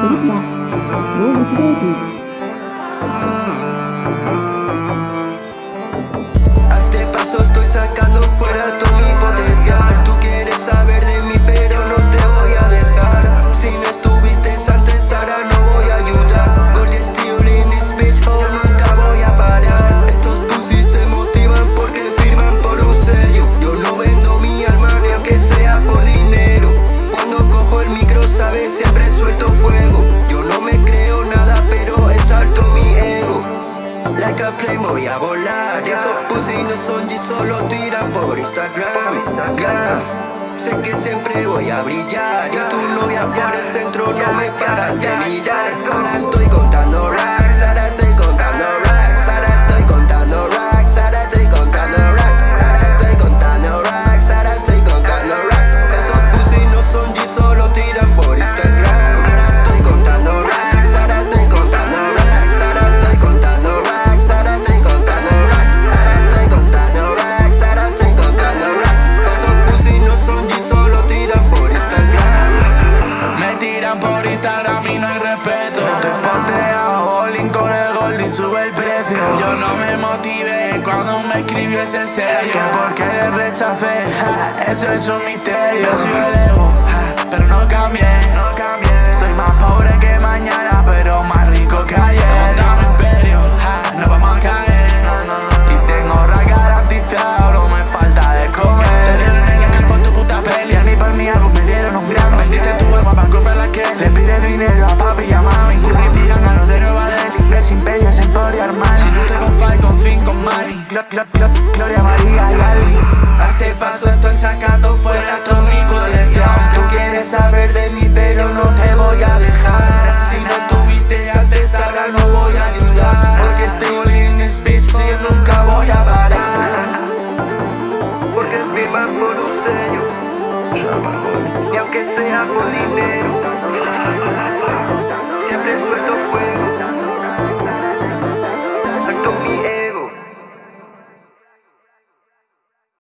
クリスマ、ローズクジ。Volar Y esos pussy son G solo tiran por Instagram. Sé que siempre voy a brillar Y tu novia por el centro no me para de mirar. Ahora estoy tiran por Instagram y no hay respeto. Estoy posteado, bowling con el gold y sube el precio. Yo no me motivé cuando me escribió ese sello. Que porque le rechacé, ja, eso es un misterio. Soy elevo, ja, pero no cambié, Soy más pobre que mañana, pero más rico que ayer. Imperio, ja, no vamos a caer. Y tengo ra garantizado, no me falta de comer. Te por tu puta pelea. Ni por mi Gloria María A este paso estoy sacando fuera todo mi potencial. Tú quieres saber de mí pero no te voy a dejar. Si no estuviste antes ahora no voy a ayudar. Porque estoy this bitch y nunca voy a parar. Porque firman por un sello. Y aunque sea por dinero